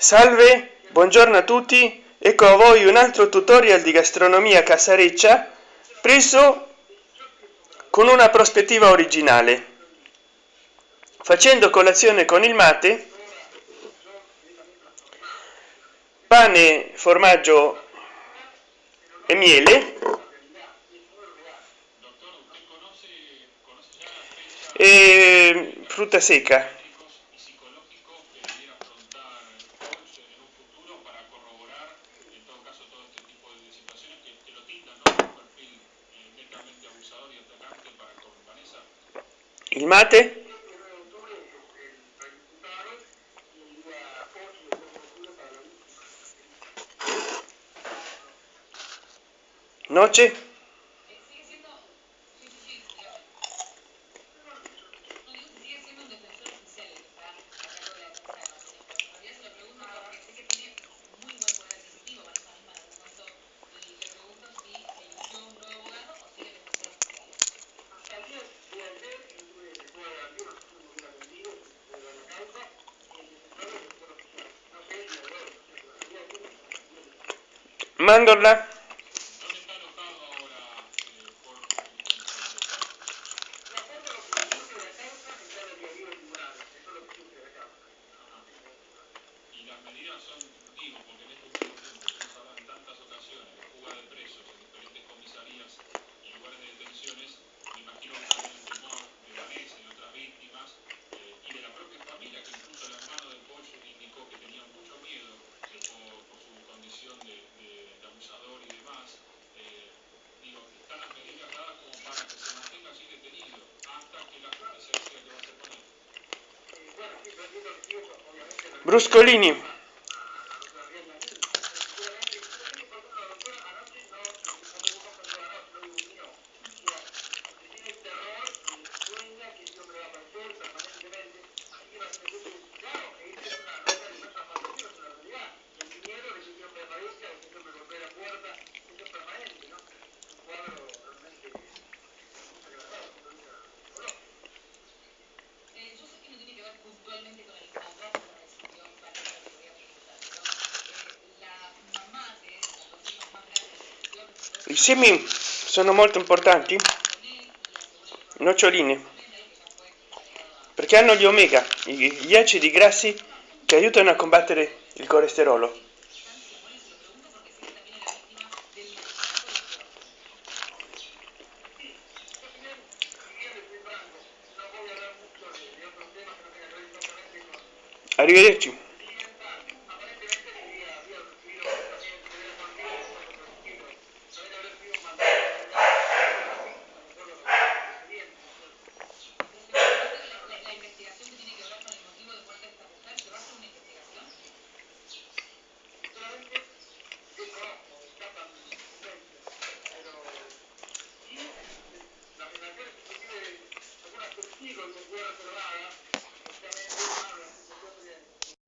salve buongiorno a tutti. Ecco a voi un altro tutorial di gastronomia casareccia preso con una prospettiva originale. Facendo colazione con il mate pane formaggio e miele. E frutta secca il mate noce Mándola. Bruscolini i semi sono molto importanti. Noccioline. Perché hanno gli omega gli acidi grassi che aiutano a combattere il colesterolo. Arrivederci worth a lot.